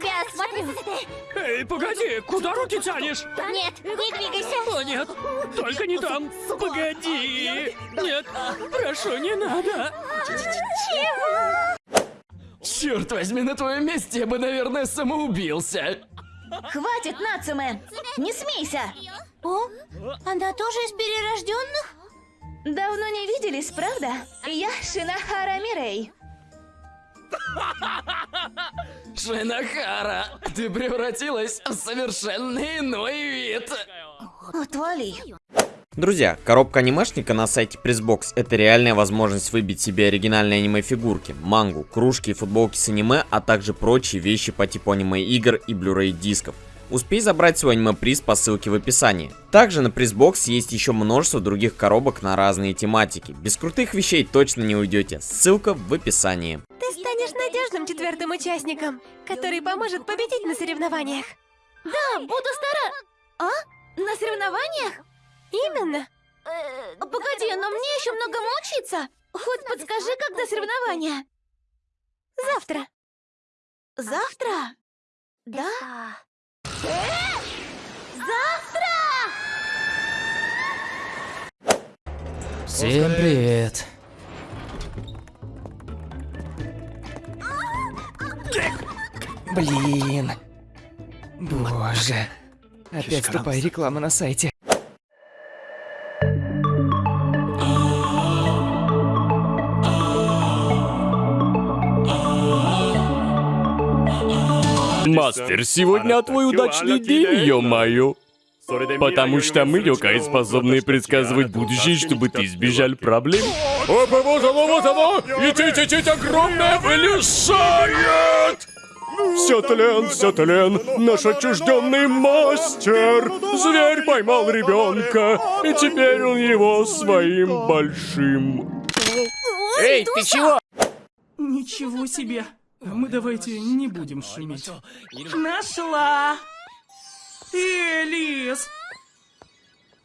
тебя осмотрю. Эй, погоди, куда руки тянешь? Нет, не двигайся. О, нет, только не там. Погоди. Нет, прошу, не надо. Черт возьми, на твоем месте я бы, наверное, самоубился. Хватит, Нацуме! Не смейся! О, она тоже из перерожденных? Давно не виделись, правда? Я Шинахара Мирей. Шинахара, ты превратилась в совершенно иной вид. Отвали. Друзья, коробка анимешника на сайте Pressbox это реальная возможность выбить себе оригинальные аниме-фигурки, мангу, кружки и футболки с аниме, а также прочие вещи по типу аниме-игр и Blu-ray дисков. Успей забрать свой аниме-приз по ссылке в описании. Также на Pressbox есть еще множество других коробок на разные тематики. Без крутых вещей точно не уйдете. Ссылка в описании. Станешь надежным четвертым участником, который поможет победить на соревнованиях. Да, буду стара... А? На соревнованиях? Именно. Погоди, но мне еще многому учиться. Хоть подскажи, когда соревнования? Завтра. Завтра? Да? Э? Завтра! Всем привет. Блин. Боже. Опять тупая реклама на сайте. Мастер, сегодня твой удачный день, ё-моё. Потому что мы, Йокай, способны предсказывать будущее, чтобы ты избежал проблем. Опа, вот оно, вот оно! И тить, огромное вылезает! Все тлен, все тлен, наш отчужденный мастер. Зверь поймал ребенка, и теперь он его своим большим. Эй, ты чего? Ничего себе! Мы давайте не будем шуметь. Нашла! Элис!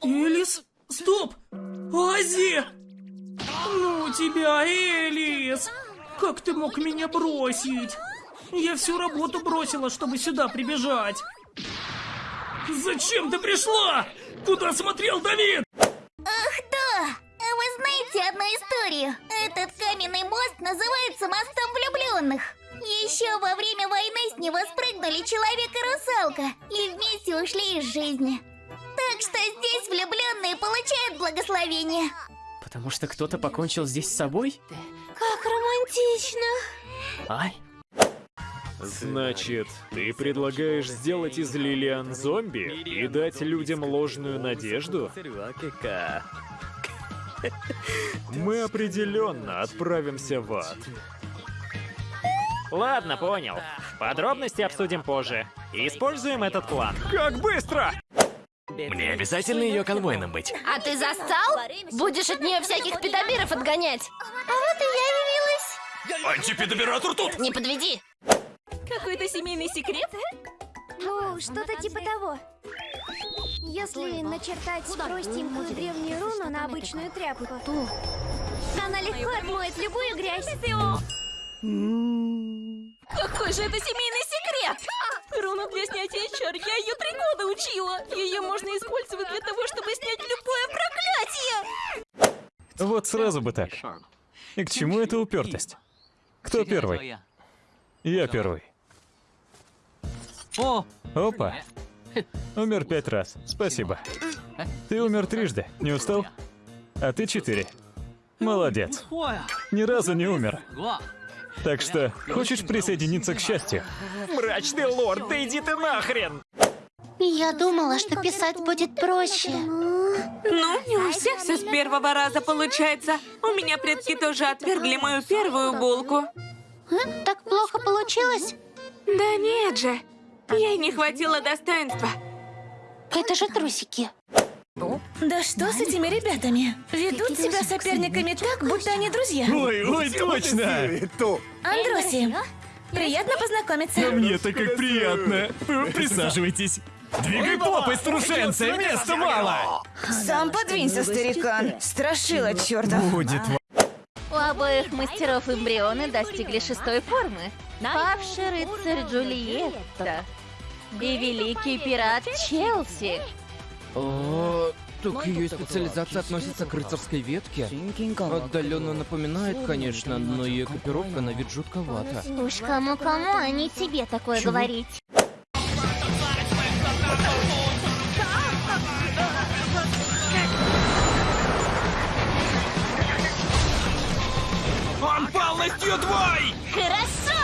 Элис? Стоп! Ази! Ну тебя, Элис! Как ты мог меня бросить? Я всю работу бросила, чтобы сюда прибежать. Зачем ты пришла? Куда смотрел Давид? Ах да! Вы знаете одну историю? Этот каменный мост называется мостом влюбленных. Еще во время войны с него спрыгнули человек и русалка и вместе ушли из жизни. Так что здесь влюбленные получают благословение. Потому что кто-то покончил здесь с собой? Как романтично. Ай. Значит, ты предлагаешь сделать из Лилиан зомби и дать людям ложную надежду? Мы определенно отправимся в ад. Ладно, понял. Подробности обсудим позже. Используем этот план. Как быстро! Мне обязательно ее конвойным быть. А ты застал? Будешь от нее всяких педобиров отгонять. А вот и я явилась. Антипедобиратор тут! Не подведи. Какой-то семейный секрет? Ну, что-то типа того. Если начертать простенькую древнюю руну на обычную тряпку, она легко отмоет любую грязь. Какой же это семейный секрет? Руну для снятия чар, я ее три года учила. Ее можно использовать для того, чтобы снять любое проклятие. Вот сразу бы так. И к чему эта упертость? Кто первый? Я первый. Опа. Умер пять раз. Спасибо. Ты умер трижды. Не устал? А ты четыре. Молодец. Ни разу не умер. Так что, хочешь присоединиться к счастью? Мрачный лорд, да иди ты нахрен! Я думала, что писать будет проще. Ну, не у всех все с первого раза получается. У меня предки тоже отвергли мою первую булку. Так плохо получилось? Да нет же. Ей не хватило достоинства. Это же трусики. Да что с этими ребятами? Ведут себя соперниками так, будто они друзья. Ой, ой, точно! Андроси, приятно познакомиться. Мне-то как приятно. Присаживайтесь. Двигай попой, струшенцы, места мало! Сам подвинься, старикан. Страшила чертов. Будет обоих мастеров эмбрионы достигли шестой формы. Павший рыцарь Джульетта и великий пират Челси. О, так ее специализация относится к рыцарской ветке? Отдаленно напоминает, конечно, но ее экипировка на вид жутковата. Уж кому-кому, а не тебе такое говорить. полностью твой! Хорошо!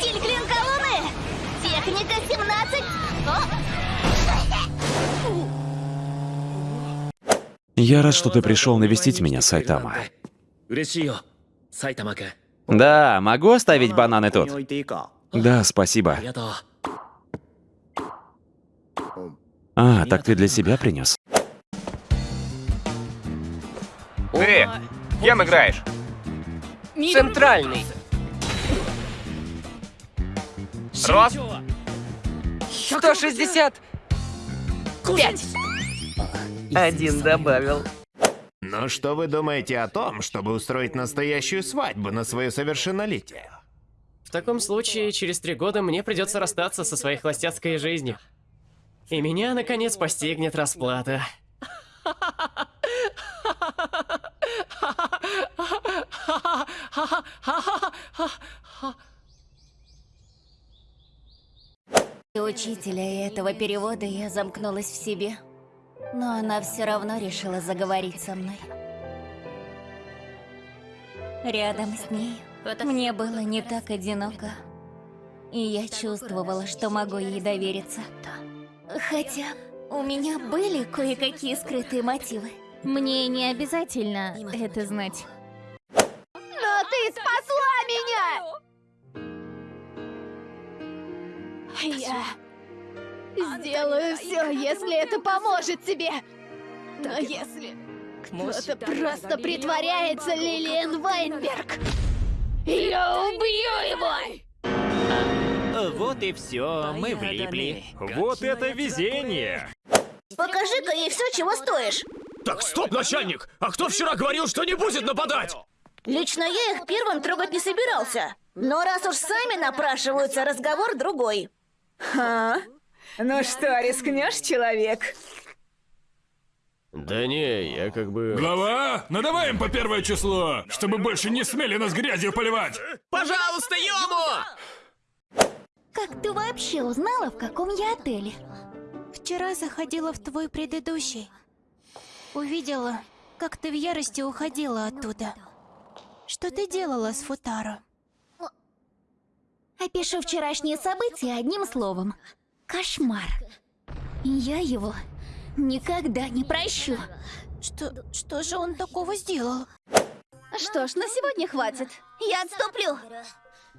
Тильклин колонны! Техника 17! О! Я рад, что ты пришел навестить меня, Сайтама. Да, могу оставить бананы тут? Да, спасибо. А, так ты для себя принес? Кем играешь? Центральный. Рост? 160. Пять. Один добавил. Но что вы думаете о том, чтобы устроить настоящую свадьбу на свое совершеннолетие? В таком случае, через три года мне придется расстаться со своей холостяцкой жизнью. И меня, наконец, постигнет расплата. И учителя и этого перевода я замкнулась в себе. Но она все равно решила заговорить со мной. Рядом с ней мне было не так одиноко. И я чувствовала, что могу ей довериться. Хотя у меня были кое-какие скрытые мотивы. Мне не обязательно это знать. Но ты спасла меня! Я сделаю все, если это поможет тебе. Но если кто-то просто притворяется Лилиан Вайнберг, я убью его! Вот и все, мы влипли. Вот это везение! Покажи-ка ей все, чего стоишь. Так, стоп, начальник! А кто вчера говорил, что не будет нападать? Лично я их первым трогать не собирался. Но раз уж сами напрашиваются, разговор другой. А? Ну что, рискнешь, человек? Да не, я как бы... Глава, надавай им по первое число, чтобы больше не смели нас грязью поливать! Пожалуйста, Йому! Как ты вообще узнала, в каком я отеле? Вчера заходила в твой предыдущий. Увидела, как ты в ярости уходила оттуда. Что ты делала с Футаро? Опишу вчерашние события одним словом. Кошмар. И я его никогда не прощу. Что, что же он такого сделал? Что ж, на сегодня хватит. Я отступлю.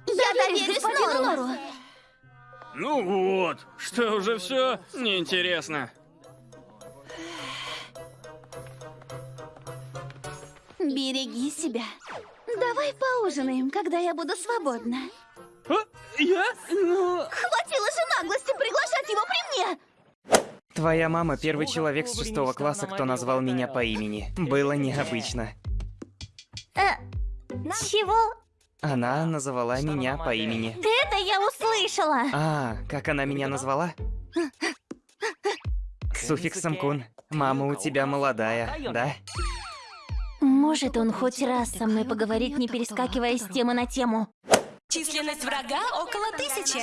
Я доверюсь Нору. Ну вот, что уже все неинтересно. Береги себя. Давай поужинаем, когда я буду свободна. А? Я? Ну... Хватило же наглости приглашать его при мне! Твоя мама первый человек с шестого класса, кто назвал меня по имени. Было необычно. Э, чего? Она называла меня по имени. Это я услышала. А, как она меня назвала? Суффиксом кун. Мама у тебя молодая, да? Может он хоть раз со мной поговорить, не перескакивая с темы на тему? Численность врага около тысячи.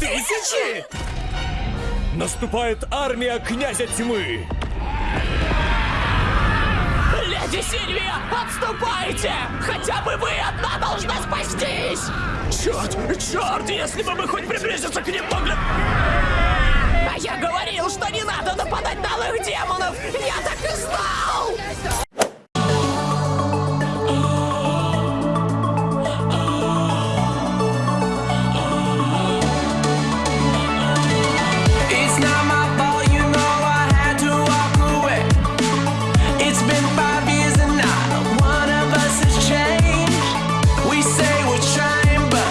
Тысячи? Наступает армия князя тьмы! Леди Сильвия, отступайте! Хотя бы вы одна должна спастись! Черт, черт, если бы мы хоть приблизиться к ним могли... А я говорил, что не надо нападать на алых демонов! Я так и знал!